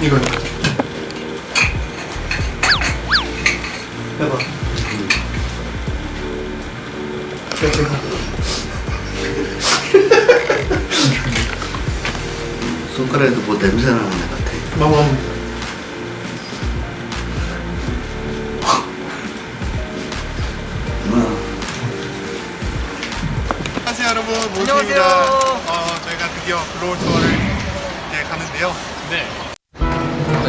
이거요. 해봐. 손가락에도 뭐 냄새 나는 애 같아. 마마. 안녕하세요 여러분 모습입니다. 어, 저희가 드디어 글로벌 투어를 이제 가는데요. 네.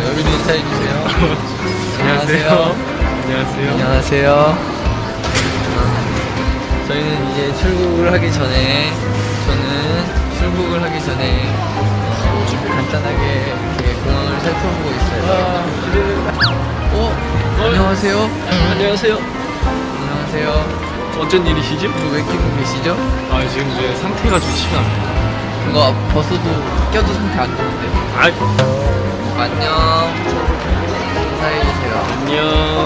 여기도 인사해 주세요. 안녕하세요. 안녕하세요. 안녕하세요. 저희는 이제 출국을 하기 전에 저는 출국을 하기 전에 어, 간단하게 이렇게 공항을 살펴보고 있어요. 어? 안녕하세요. 안녕하세요. 안녕하세요. 어쩐 일이시죠? 이거 왜 끼고 계시죠? 아 지금 이제 상태가 좋지가 않아요. 이거 벗어도 껴도 상태 안 좋은데. 아 안녕. 인사해 주세요. 안녕.